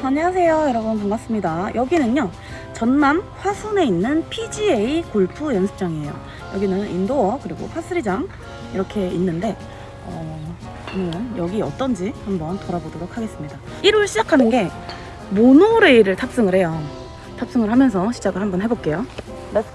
안녕하세요 여러분. 반갑습니다. 여기는요 전남 화순에 있는 PGA 골프 연습장이에요. 여기는 indoor 그리고 파3장 이렇게 있는데 어, 오늘은 여기 어떤지 한번 돌아보도록 하겠습니다. 1월 시작하는 게 모노레일을 탑승을 해요. 탑승을 하면서 시작을 한번 해볼게요. Let's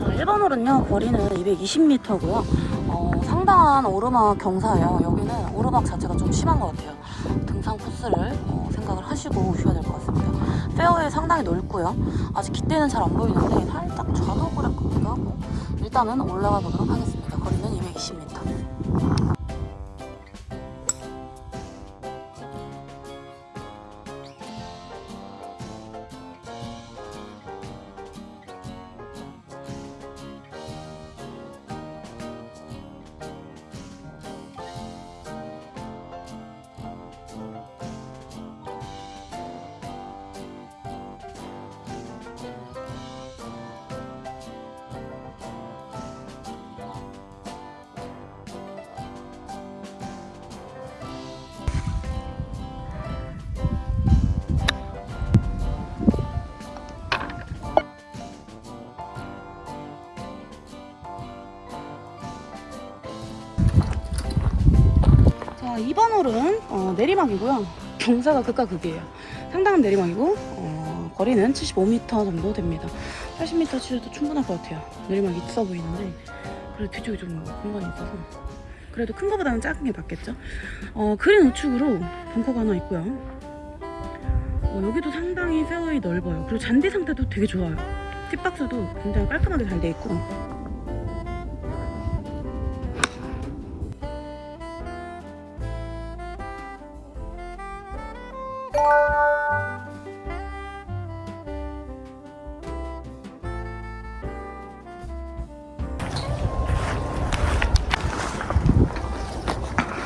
자, 1번 홀은요 거리는 220m고요. 어, 상당한 오르막 경사예요. 여기는 오르막 자체가 좀 심한 것 같아요. 등산 코스를 어, 생각을 하시고 오셔야 될 것 같습니다. 페어웨이 상당히 넓고요. 아직 깃대는 잘 안 보이는데 살짝 좌도그래 같기도 하고 일단은 올라가 보도록 하겠습니다. 거리는 220m 자 2번 홀은 어, 내리막이고요. 경사가 극과 극이에요. 상당한 내리막이고 어, 거리는 75m 정도 됩니다. 80m 치셔도 충분할 것 같아요. 내리막 있어 보이는데. 그래도 뒤쪽에 좀 공간이 있어서. 그래도 큰 거보다는 작은 게 낫겠죠? 어, 그린 우측으로 벙커가 하나 있고요. 어, 여기도 상당히 페어웨이 넓어요. 그리고 잔디 상태도 되게 좋아요. 팁박스도 굉장히 깔끔하게 잘 돼 있고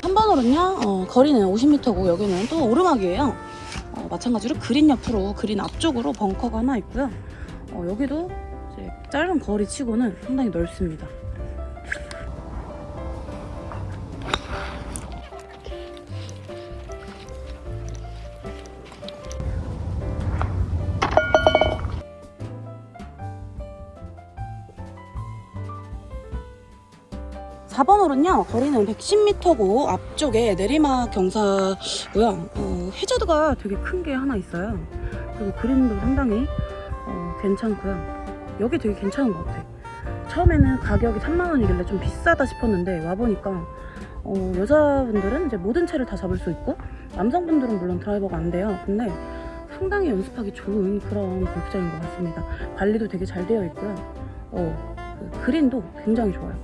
한 번으로는요 어, 거리는 50m고 여기는 또 오르막이에요. 어, 마찬가지로 그린 옆으로 그린 앞쪽으로 벙커가 하나 있고요. 어, 여기도 짧은 거리 치고는 상당히 넓습니다 사번 홀은요 거리는 110m고 앞쪽에 내리막 경사고요. 어, 해저드가 되게 큰 게 하나 있어요. 그리고 그린도 상당히 어, 괜찮고요. 여기 되게 괜찮은 것 같아. 처음에는 가격이 3만원이길래 좀 비싸다 싶었는데 와보니까 어, 여자분들은 이제 모든 채를 다 잡을 수 있고 남성분들은 물론 드라이버가 안 돼요. 근데 상당히 연습하기 좋은 그런 골프장인 것 같습니다. 관리도 되게 잘 되어 있고요. 어, 그 그린도 굉장히 좋아요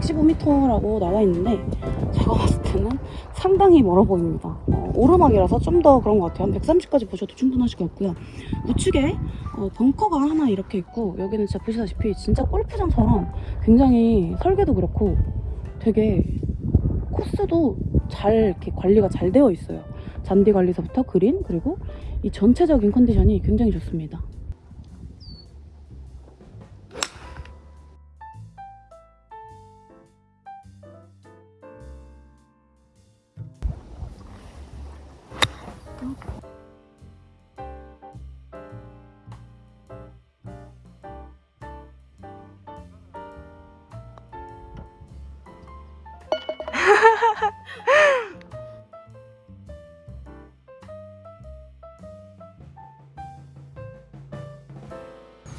115m라고 나와 있는데 제가 봤을 때는 상당히 멀어 보입니다. 어, 오르막이라서 좀 더 그런 것 같아요. 한 130까지 보셔도 충분하실 것 같고요. 우측에 어, 벙커가 하나 이렇게 있고 여기는 진짜 보시다시피 진짜 골프장처럼 굉장히 설계도 그렇고 되게 코스도 잘 이렇게 관리가 잘 되어 있어요. 잔디 관리서부터 그린 그리고 이 전체적인 컨디션이 굉장히 좋습니다.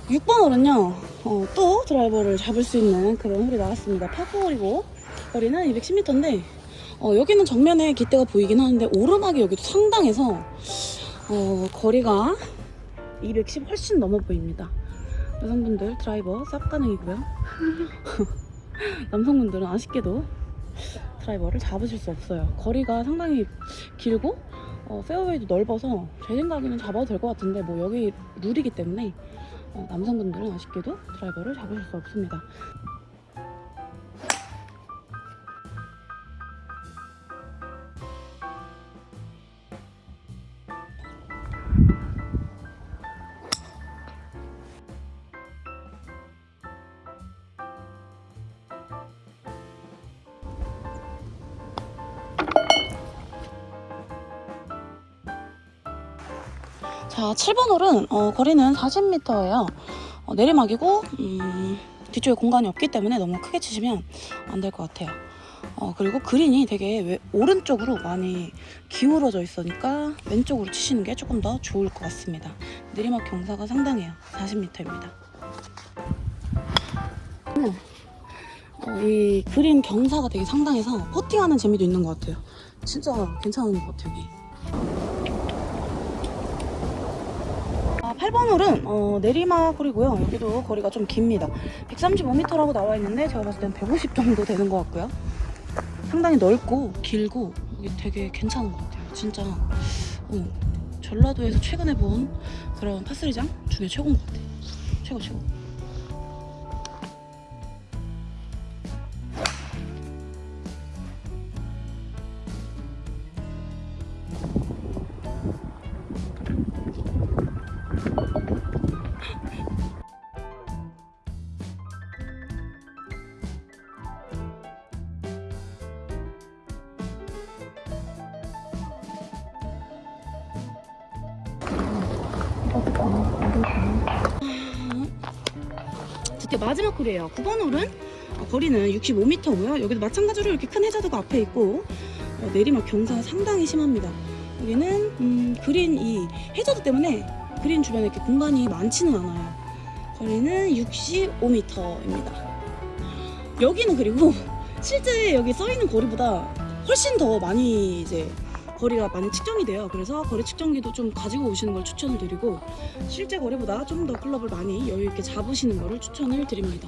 (6번 홀은요) 어, 또 드라이버를 잡을 수 있는 그런 홀이 나왔습니다. 파포홀이고 거리는 210m인데 어, 여기는 정면에 깃대가 보이긴 하는데 오르막이 여기도 상당해서 어, 거리가 210 훨씬 넘어 보입니다. 여성분들 드라이버 쌉 가능이고요. 남성분들은 아쉽게도 드라이버를 잡으실 수 없어요. 거리가 상당히 길고 어, 페어웨이도 넓어서 제 생각에는 잡아도 될 것 같은데 뭐 여기 룰이기 때문에 어, 남성분들은 아쉽게도 드라이버를 잡으실 수 없습니다. 자, 7번 홀은 어, 거리는 40m예요. 어, 내리막이고 음, 뒤쪽에 공간이 없기 때문에 너무 크게 치시면 안 될 것 같아요. 어, 그리고 그린이 되게 왜- 오른쪽으로 많이 기울어져 있으니까 왼쪽으로 치시는 게 조금 더 좋을 것 같습니다. 내리막 경사가 상당해요. 40m입니다. 어, 이 그린 경사가 되게 상당해서 퍼팅하는 재미도 있는 것 같아요. 진짜 괜찮은 것 같아요, 여기. 아, 8번 홀은 어, 내리막 홀이고요. 여기도 거리가 좀 깁니다. 135m라고 나와 있는데 제가 봤을 땐 150 정도 되는 것 같고요. 상당히 넓고 길고 이게 되게 괜찮은 것 같아요. 진짜 어, 전라도에서 최근에 본 그런 파스리장 중에 최고인 것 같아요. 최고 최고. 드디어 마지막 홀이에요. 9번 홀은 어, 거리는 65m고요. 여기도 마찬가지로 이렇게 큰 해저드가 앞에 있고 어, 내리막 경사가 상당히 심합니다. 여기는 음, 그린 이 해저드 때문에 그린 주변에 이렇게 공간이 많지는 않아요. 거리는 65m입니다. 여기는 그리고 실제 여기 써 있는 거리보다 훨씬 더 많이 이제 거리가 많이 측정이 돼요. 그래서 거리 측정기도 좀 가지고 오시는 걸 추천을 드리고 실제 거리보다 좀 더 클럽을 많이 여유 있게 잡으시는 거를 추천을 드립니다.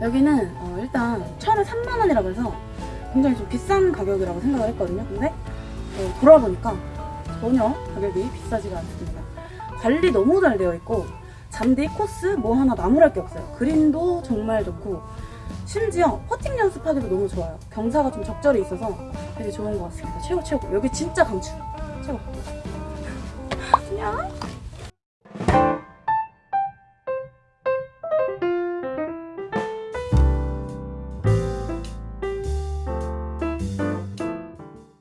여기는 어, 일단 차를 3만 원이라고 해서 굉장히 좀 비싼 가격이라고 생각을 했거든요. 근데 어, 돌아보니까 전혀 가격이 비싸지가 않습니다. 관리 너무 잘 되어 있고 잔디, 코스 뭐 하나 나무랄 게 없어요. 그린도 정말 좋고 심지어 퍼팅 연습하기도 너무 좋아요. 경사가 좀 적절히 있어서 되게 좋은 것 같습니다. 최고 최고. 여기 진짜 강추. 최고. 안녕.